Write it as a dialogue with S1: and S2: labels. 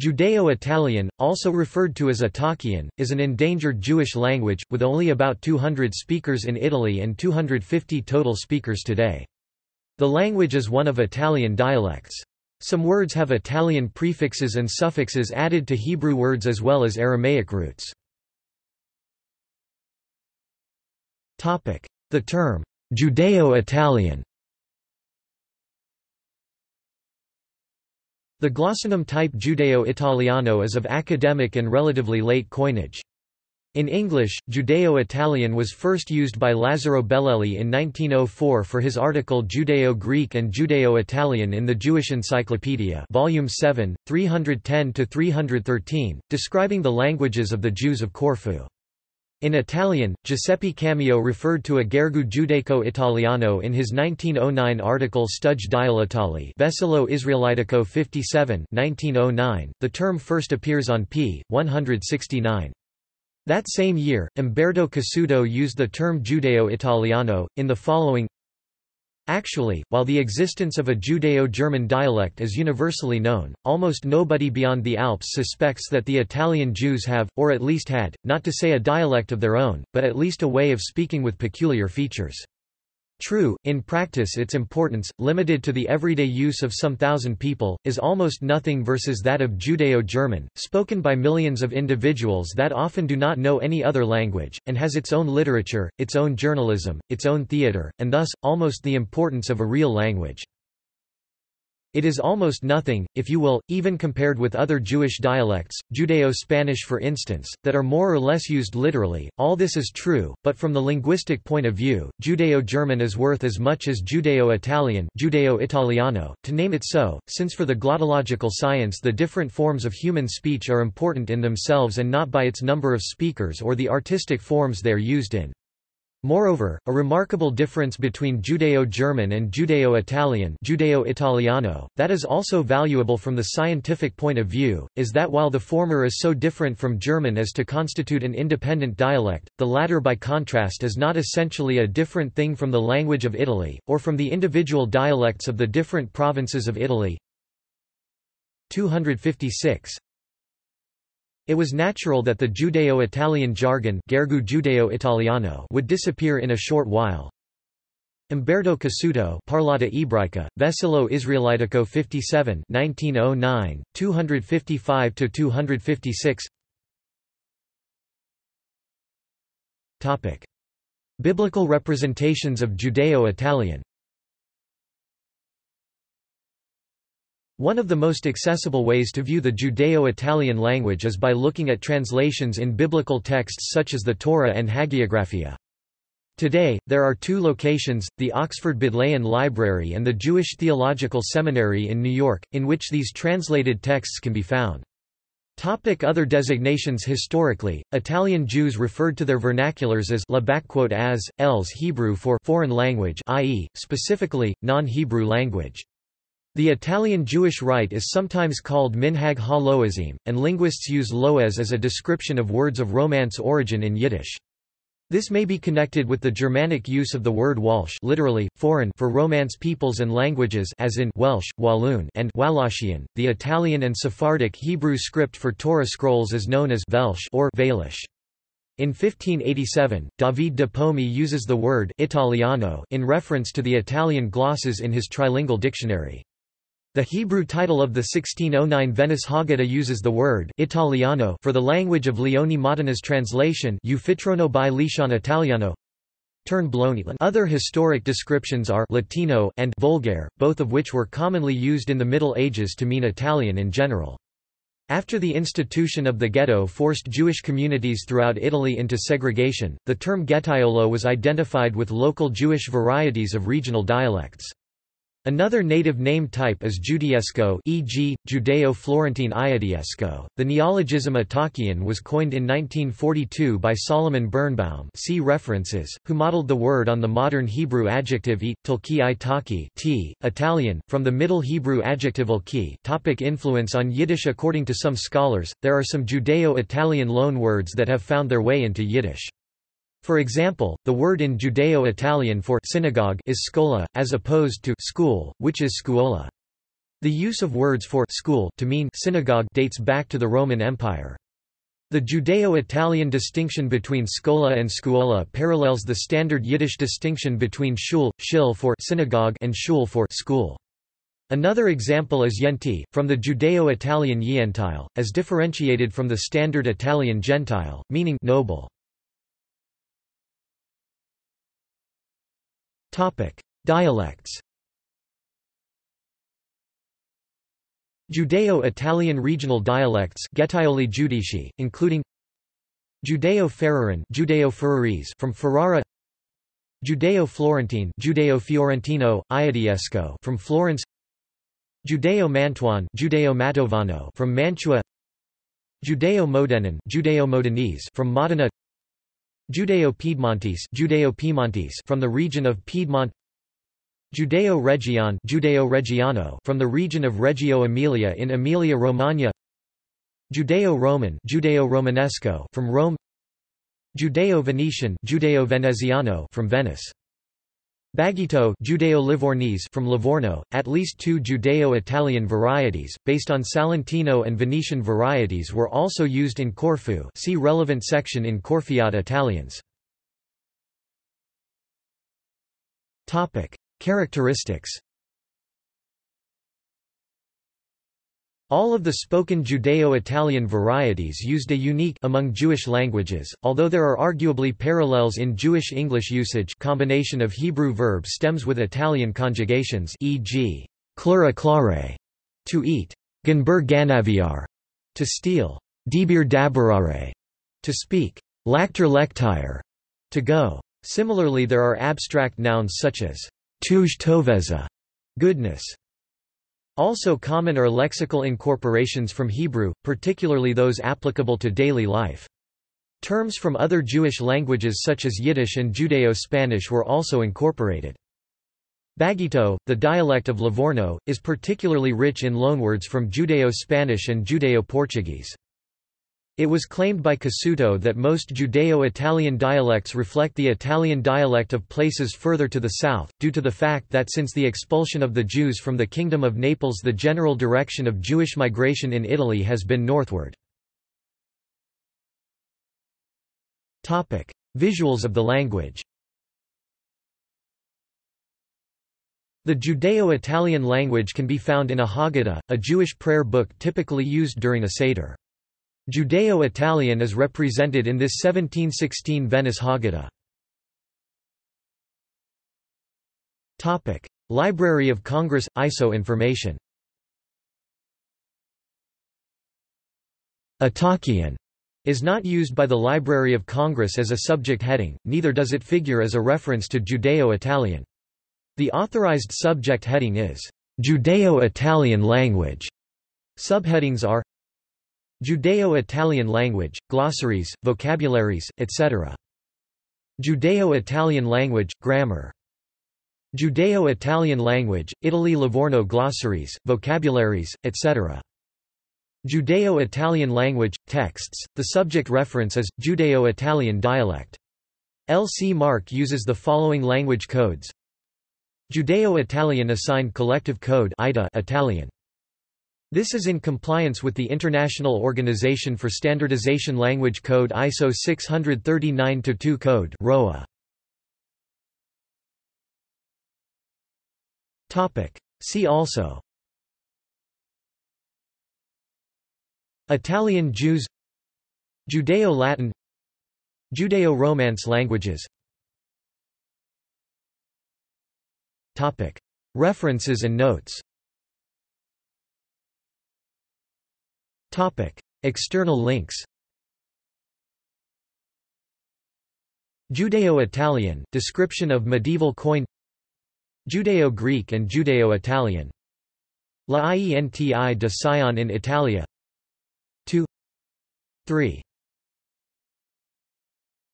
S1: Judeo-Italian, also referred to as Italkian, is an endangered Jewish language, with only about 200 speakers in Italy and 250 total speakers today. The language is one of Italian dialects. Some words have Italian prefixes and suffixes added to Hebrew words as well as Aramaic roots. The term, Judeo-Italian The glossonym type Judeo-Italiano is of academic and relatively late coinage. In English, Judeo-Italian was first used by Lazzaro Bellelli in 1904 for his article Judeo-Greek and Judeo-Italian in the Jewish Encyclopedia Volume 7, 310–313, describing the languages of the Jews of Corfu. In Italian, Giuseppe Cammeo referred to a gergo giudaico-italiano in his 1909 article Studge Dialetali Vessillo Israelitico 57 1909. .The term first appears on p. 169. That same year, Umberto Cassuto used the term Judeo-Italiano, in the following Actually, while the existence of a Judeo-German dialect is universally known, almost nobody beyond the Alps suspects that the Italian Jews have, or at least had, not to say a dialect of their own, but at least a way of speaking with peculiar features. True, in practice its importance, limited to the everyday use of some thousand people, is almost nothing versus that of Judeo-German, spoken by millions of individuals that often do not know any other language, and has its own literature, its own journalism, its own theatre, and thus, almost the importance of a real language. It is almost nothing, if you will, even compared with other Jewish dialects, Judeo-Spanish for instance, that are more or less used literally. All this is true, but from the linguistic point of view, Judeo-German is worth as much as Judeo-Italian Judeo-Italiano, to name it so, since for the glottological science the different forms of human speech are important in themselves and not by its number of speakers or the artistic forms they are used in. Moreover, a remarkable difference between Judeo-German and Judeo-Italian Judeo-Italiano, that is also valuable from the scientific point of view, is that while the former is so different from German as to constitute an independent dialect, the latter by contrast is not essentially a different thing from the language of Italy, or from the individual dialects of the different provinces of Italy. 256 it was natural that the Judeo-Italian jargon Gergu Judeo-Italiano would disappear in a short while. Umberto Cassuto Parlata Ebraica, Vessillo Israelitico 57 1909, 255–256 Biblical representations of Judeo-Italian One of the most accessible ways to view the Judeo-Italian language is by looking at translations in biblical texts such as the Torah and Hagiographa. Today, there are two locations, the Oxford Bodleian Library and the Jewish Theological Seminary in New York, in which these translated texts can be found. Topic other designations Historically, Italian Jews referred to their vernaculars as as, els Hebrew for foreign language i.e., specifically, non-Hebrew language. The Italian Jewish rite is sometimes called Minhag ha-Loazim, and linguists use Loaz as a description of words of Romance origin in Yiddish. This may be connected with the Germanic use of the word Walsh literally, foreign for Romance peoples and languages as in Welsh, Walloon and Wallachian. The Italian and Sephardic Hebrew script for Torah scrolls is known as Velsh or Valish. In 1587, David de Pomi uses the word Italiano in reference to the Italian glosses in his trilingual dictionary. The Hebrew title of the 1609 Venice Haggadah uses the word Italiano for the language of Leone Modena's translation Ufitrono by Lishan Italiano. Other historic descriptions are Latino and Vulgare, both of which were commonly used in the Middle Ages to mean Italian in general. After the institution of the ghetto forced Jewish communities throughout Italy into segregation, the term ghetaiolo was identified with local Jewish varieties of regional dialects. Another native name type is Judaesco e.g., Judeo-Florentine Iadiesco. The neologism Italkian was coined in 1942 by Solomon Birnbaum see references, who modeled the word on the modern Hebrew adjective it, tilki itaki t, Italian, from the Middle Hebrew adjective ilki topic Influence on Yiddish According to some scholars, there are some Judeo-Italian loanwords that have found their way into Yiddish. For example, the word in Judeo-Italian for synagogue is scola, as opposed to school, which is scuola. The use of words for school to mean synagogue dates back to the Roman Empire. The Judeo-Italian distinction between scola and scuola parallels the standard Yiddish distinction between shul, shil for synagogue and shul for school. Another example is yenti, from the Judeo-Italian yentile, as differentiated from the standard Italian gentile, meaning noble. Dialects. Judeo-Italian regional dialects Giudici, including Judeo-Ferraran Judeo from Ferrara Judeo-Florentine Judeo-Fiorentino, Iadiesco from Florence Judeo-Mantuan Judeo-Mantovano from Mantua Judeo-Modenan Judeo-Modenese from Modena Judeo-Piedmontese Judeo-Piemontese from the region of Piedmont Judeo-Reggian Judeo-Reggiano from the region of Reggio Emilia in Emilia-Romagna Judeo-Roman Judeo-Romanesco from Rome Judeo-Venetian Judeo-Veneziano from Venice Bagitto Judeo-Livornese from Livorno, at least two Judeo-Italian varieties, based on Salentino and Venetian varieties were also used in Corfu see relevant section in Corfiot Italians. Characteristics All of the spoken Judeo-Italian varieties used a unique among Jewish languages, although there are arguably parallels in Jewish English usage combination of Hebrew verb stems with Italian conjugations e.g., clera clare, to eat, ganber ganaviar, to steal, dibir dabarare, to speak, lacter lectire, to go. Similarly there are abstract nouns such as tuj toveza, goodness. Also common are lexical incorporations from Hebrew, particularly those applicable to daily life. Terms from other Jewish languages such as Yiddish and Judeo-Spanish were also incorporated. Bagitto, the dialect of Livorno, is particularly rich in loanwords from Judeo-Spanish and Judeo-Portuguese. It was claimed by Cassuto that most Judeo-Italian dialects reflect the Italian dialect of places further to the south, due to the fact that since the expulsion of the Jews from the Kingdom of Naples the general direction of Jewish migration in Italy has been northward. Visuals of the language The Judeo-Italian language can be found in a Haggadah, a Jewish prayer book typically used during a Seder. Judeo-Italian is represented in this 1716 Venice Haggadah. Library of Congress – ISO information Italkian is not used by the Library of Congress as a subject heading, neither does it figure as a reference to Judeo-Italian. The authorized subject heading is, "'Judeo-Italian language'". Subheadings are Judeo-Italian language, glossaries, vocabularies, etc. Judeo-Italian language, grammar. Judeo-Italian language, Italy Livorno glossaries, vocabularies, etc. Judeo-Italian language, texts, the subject reference is, Judeo-Italian dialect. L. C. MARC uses the following language codes Judeo-Italian Assigned Collective Code Italian this is in compliance with the International Organization for Standardization Language Code ISO 639-2 code ROA. Topic. See also Italian Jews Judeo-Latin Judeo-Romance languages Topic. References and notes External links Judeo-Italian, description of medieval coin Judeo-Greek and Judeo-Italian. La Ienti de Sion in Italia. 2 3